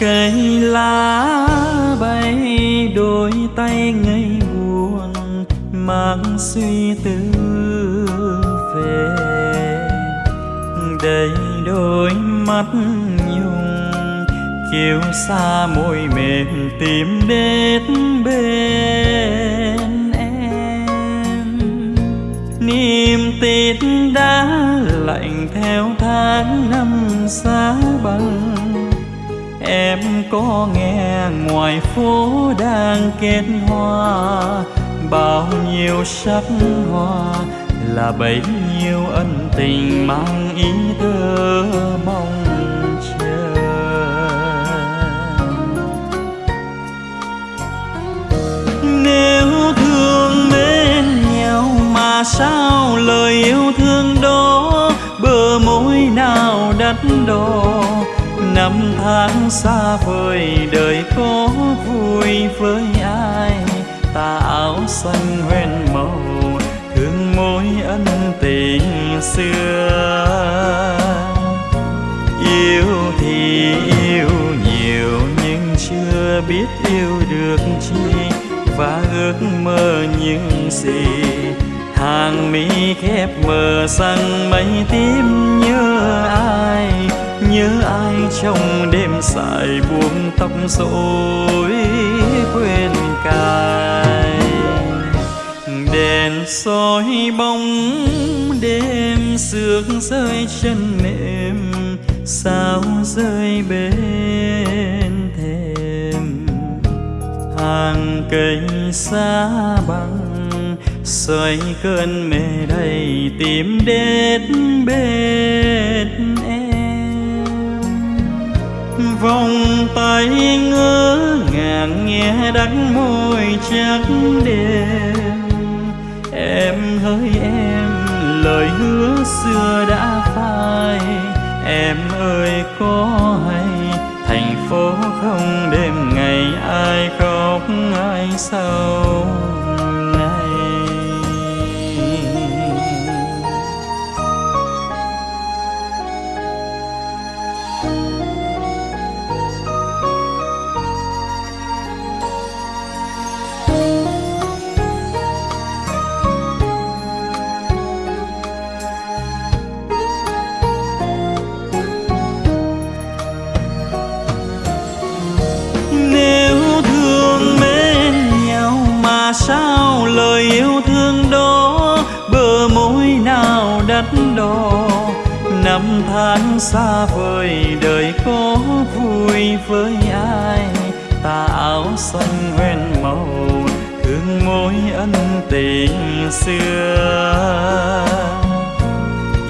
cây lá bay đôi tay ngây buồn, mang suy tư về. Đầy đôi mắt nhung, chiều xa môi mềm tìm đến bên em. Niềm tin đã lạnh theo tháng năm xa băng em có nghe ngoài phố đang kết hoa, bao nhiêu sắc hoa là bấy nhiêu ân tình mang ý thơ mong chờ. Nếu thương mến nhau mà sao lời yêu thương đó bờ môi nào đắt đỏ? Năm tháng xa vời, đời có vui với ai? Ta áo xanh hoen màu, thương mối ân tình xưa. Yêu thì yêu, nhiều nhưng chưa biết yêu được chi. Và ước mơ những gì hàng mi khép mờ sang mây tím nhớ ai? Nhớ ai trong đêm dài buông tóc rối quên cài. Đèn soi bóng đêm sương rơi chân mềm, sao rơi bên thềm? Hàng cây xa băng xoay cơn mê đầy tìm đến bên em vòng tay ngỡ ngàng nghe đắng môi trắng đêm. Em hỡi em, lời hứa xưa đã phai đó đỏ năm tháng xa vời, đời có vui với ai? Tà áo xanh hoen màu, thương mối ân tình xưa.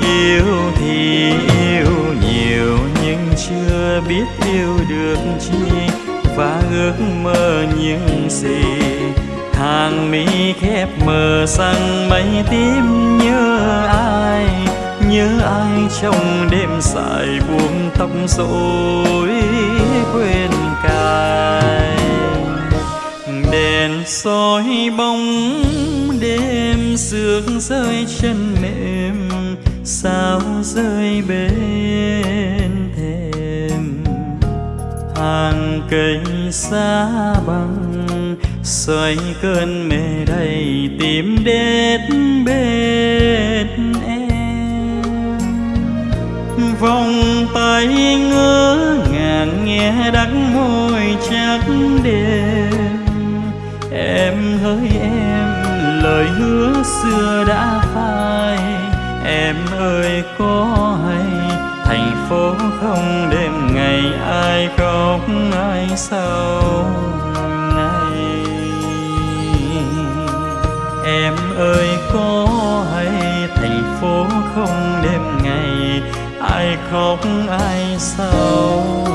Yêu thì yêu, nhiều nhưng chưa biết yêu được chi, và ước mơ những gì hàng mi khép mờ sang mây tím nhớ ai nhớ ai trong đêm dài buông tóc rối quên cài. Đèn soi bóng đêm sương rơi chân mềm, sao rơi bên thềm? Hàng cây xa băng xoay cơn mê đầy tìm đến bên em. Vòng tay ngỡ ngàng nghe đắng môi chắc đêm. Em hỡi em, lời hứa xưa đã phai. Em ơi, có hay thành phố không đêm ngày ai khóc ai sầu? Em ơi có hay thành phố không đêm ngày? Ai khóc ai sầu